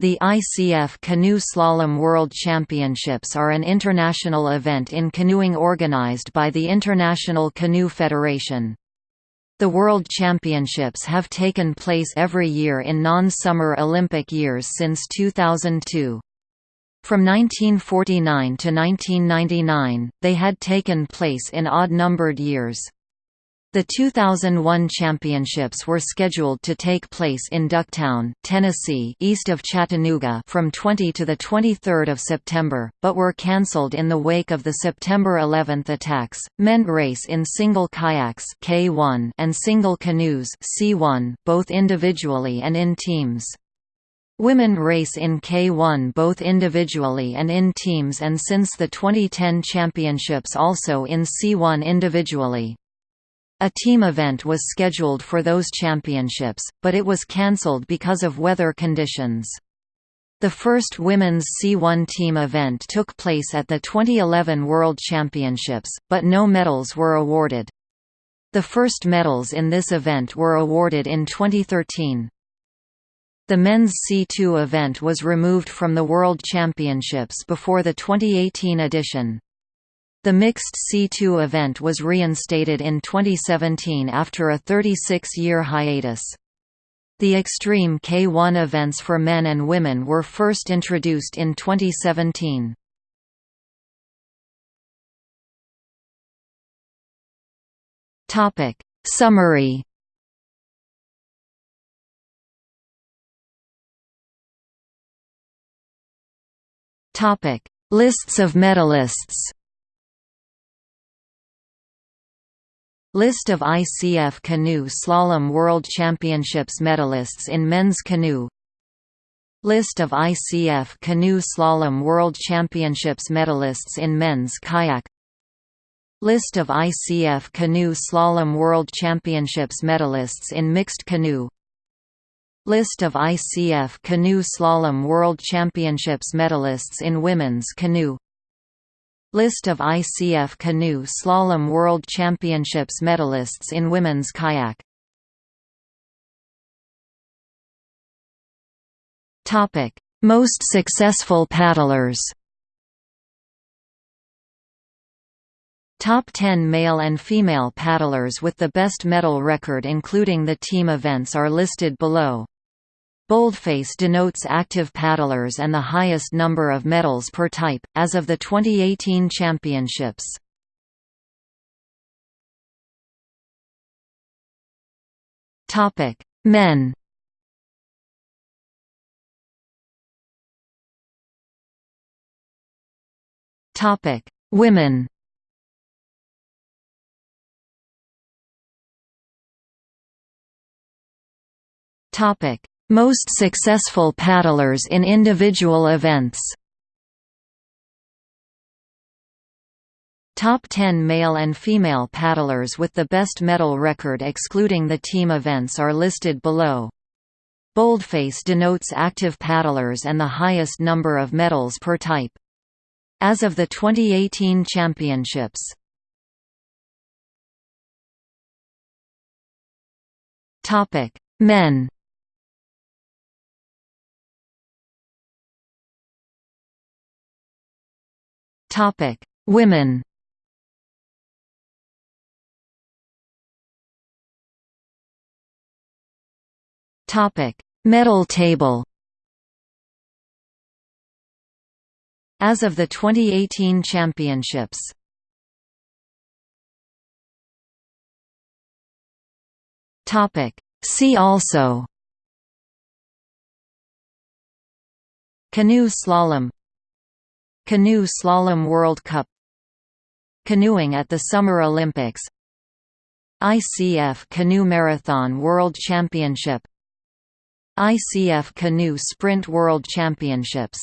The ICF Canoe Slalom World Championships are an international event in canoeing organized by the International Canoe Federation. The World Championships have taken place every year in non-summer Olympic years since 2002. From 1949 to 1999, they had taken place in odd-numbered years. The 2001 championships were scheduled to take place in Ducktown, Tennessee, east of Chattanooga, from 20 to the 23rd of September, but were cancelled in the wake of the September 11 attacks. Men race in single kayaks K1 and single canoes C1, both individually and in teams. Women race in K1 both individually and in teams and since the 2010 championships also in C1 individually. A team event was scheduled for those championships, but it was cancelled because of weather conditions. The first women's C1 team event took place at the 2011 World Championships, but no medals were awarded. The first medals in this event were awarded in 2013. The men's C2 event was removed from the World Championships before the 2018 edition. The mixed C2 event was reinstated in 2017 after a 36-year hiatus. The Extreme K1 events for men and women were first introduced in 2017. Topic Summary Topic Lists of medalists List of ICF Canoe Slalom World Championships medalists in men's canoe. List of ICF Canoe Slalom World Championships medalists in men's kayak. List of ICF Canoe Slalom World Championships medalists in mixed canoe. List of ICF Canoe Slalom World Championships medalists in women's canoe List of ICF Canoe Slalom World Championships medalists in women's kayak. Most successful paddlers. Top 10 male and female paddlers with the best medal record including the team events are listed below. Boldface denotes active paddlers and the highest number of medals per type, as of the 2018 championships. Men Women Topic most successful paddlers in individual events Top 10 male and female paddlers with the best medal record excluding the team events are listed below. Boldface denotes active paddlers and the highest number of medals per type. As of the 2018 championships Men Topic: Women. Topic: Medal table. As of the 2018 championships. Topic: See also Canoe slalom Canoe Slalom World Cup. Canoeing at the Summer Olympics. ICF Canoe Marathon World Championship. ICF Canoe Sprint World Championships